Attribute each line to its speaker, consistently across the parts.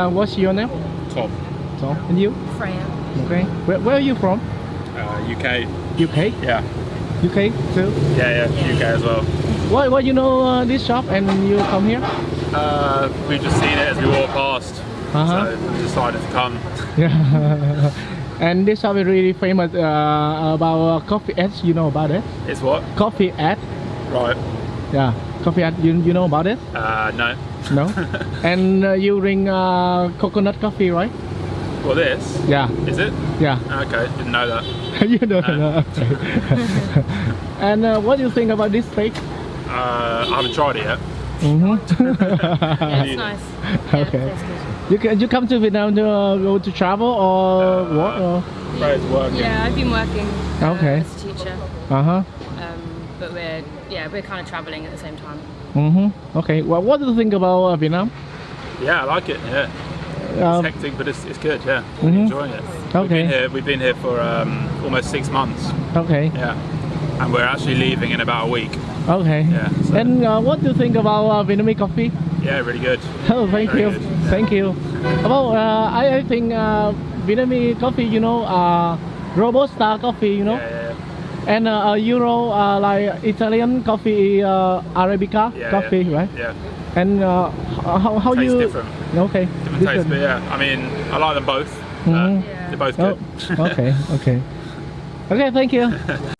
Speaker 1: Uh, what's your name?
Speaker 2: Tom,
Speaker 1: Tom. and you?
Speaker 3: Freya.
Speaker 1: Okay. Where, where are you from?
Speaker 2: uh, UK.
Speaker 1: UK?
Speaker 2: Yeah,
Speaker 1: UK too?
Speaker 2: yeah, yeah,
Speaker 3: Yeah.
Speaker 2: UK as well.
Speaker 1: Why, why you know uh, this shop and you come here?
Speaker 2: Uh, we've just seen it as we walked past,
Speaker 1: Uh-huh.
Speaker 2: so we decided to come.
Speaker 1: Yeah. and this shop is really famous uh, about uh, coffee ads. You know about it?
Speaker 2: It's what?
Speaker 1: Coffee ad.
Speaker 2: Right.
Speaker 1: Yeah. Coffee ad. You, you know about it?
Speaker 2: Uh, no.
Speaker 1: No. and uh, you drink uh, coconut coffee, right?
Speaker 2: Well, this
Speaker 1: Yeah.
Speaker 2: is it?
Speaker 1: Yeah.
Speaker 2: Okay, didn't know that.
Speaker 1: you don't know. Okay. and uh, what do you think about this steak?
Speaker 2: Uh, I haven't tried it yet.
Speaker 1: Mm-hmm.
Speaker 3: Yeah, it's nice. Yeah,
Speaker 1: Okay. you can you come to Vietnam to uh, go to travel or
Speaker 2: Uh,
Speaker 1: what? Or?
Speaker 2: Freya's working.
Speaker 3: Yeah, I've been working uh,
Speaker 1: Okay.
Speaker 3: as a teacher,
Speaker 1: Uh huh.
Speaker 3: um, but we're yeah we're kind of traveling at the same time.
Speaker 1: Mm-hmm. Okay. Well, what do you think about uh, Vietnam?
Speaker 2: Yeah, I like it. Yeah, it's
Speaker 1: Um,
Speaker 2: hectic, but it's, it's good. Yeah,
Speaker 1: Mhm.
Speaker 2: enjoying it.
Speaker 1: Okay.
Speaker 2: We've been here. We've been here for um, almost six months.
Speaker 1: okay.
Speaker 2: Yeah, and we're actually leaving in about a week.
Speaker 1: Okay.
Speaker 2: Yeah, so-
Speaker 1: And uh, what do you think about uh, Vietnamese coffee?
Speaker 2: Yeah, really good.
Speaker 1: Oh, thank
Speaker 2: Very
Speaker 1: you.
Speaker 2: good.
Speaker 1: Thank you. About uh, I, I think uh, Vietnamese coffee, you know, uh, Robusta coffee, you know,
Speaker 2: Yeah, yeah, yeah.
Speaker 1: And uh, uh, Euro uh, like Italian coffee, uh, Arabica
Speaker 2: Yeah,
Speaker 1: coffee,
Speaker 2: yeah.
Speaker 1: right?
Speaker 2: Yeah,
Speaker 1: And uh, how how
Speaker 2: tastes
Speaker 1: you?
Speaker 2: different.
Speaker 1: Okay.
Speaker 2: Different taste, but yeah. I mean, I like them both. Uh,
Speaker 1: Mhm.
Speaker 2: They're both
Speaker 1: Oh,
Speaker 2: good.
Speaker 1: okay, okay. Okay, thank you.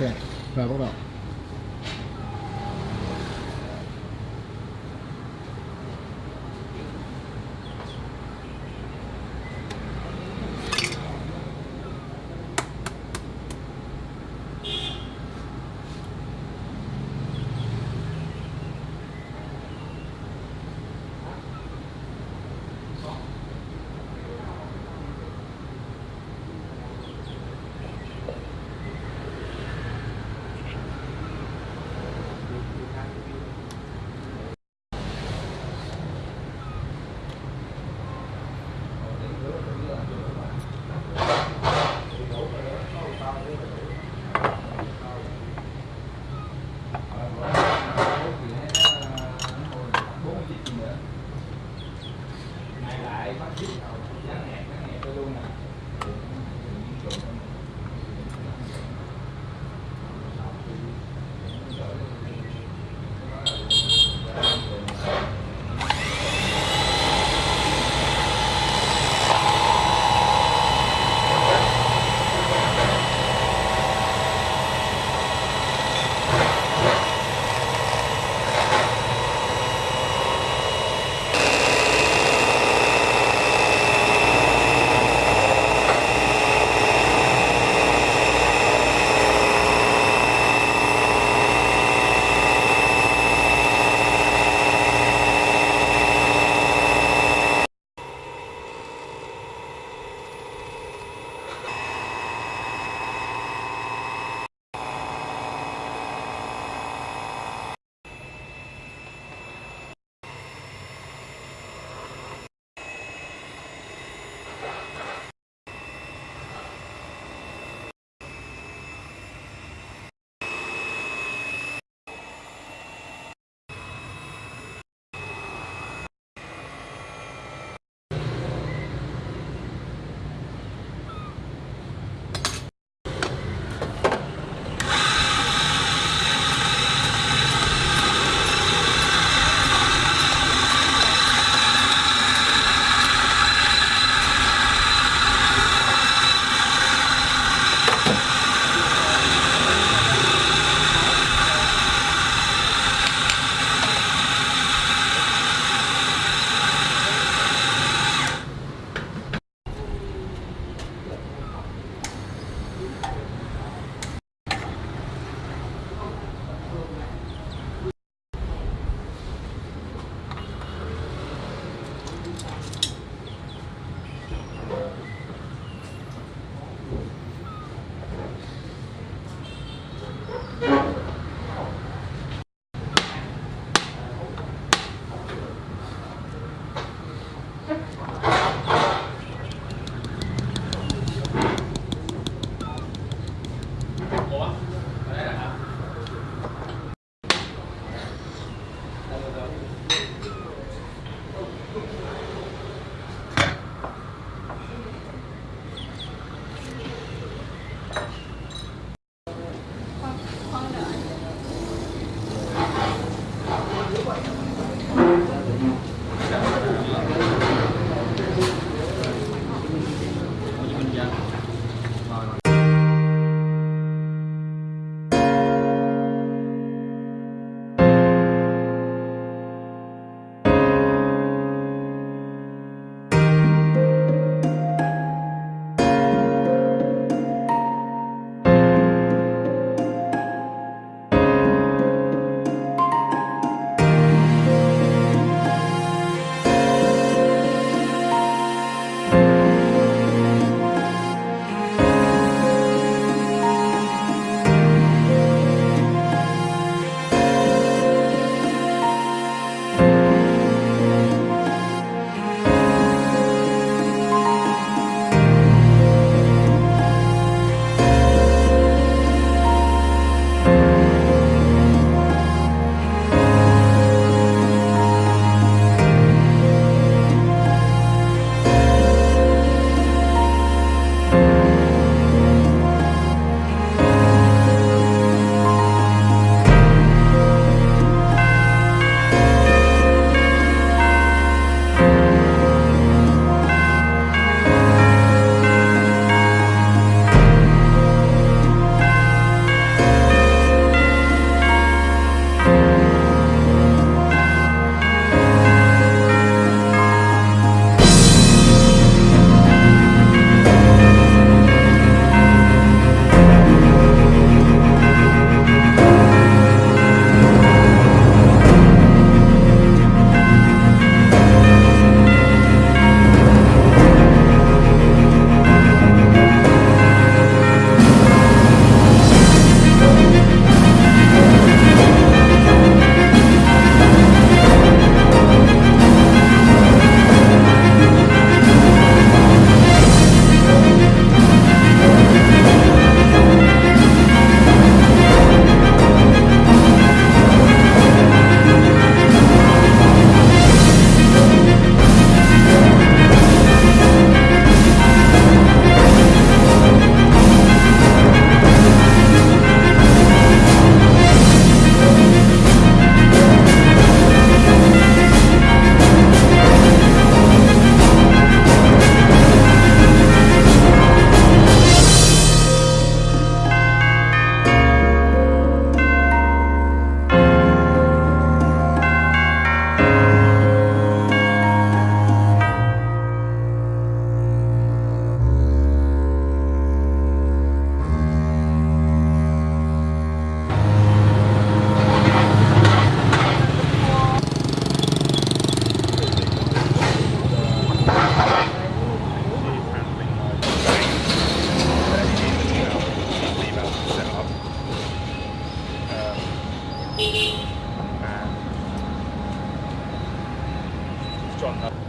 Speaker 1: 对来不到
Speaker 2: បាទជន់ដល់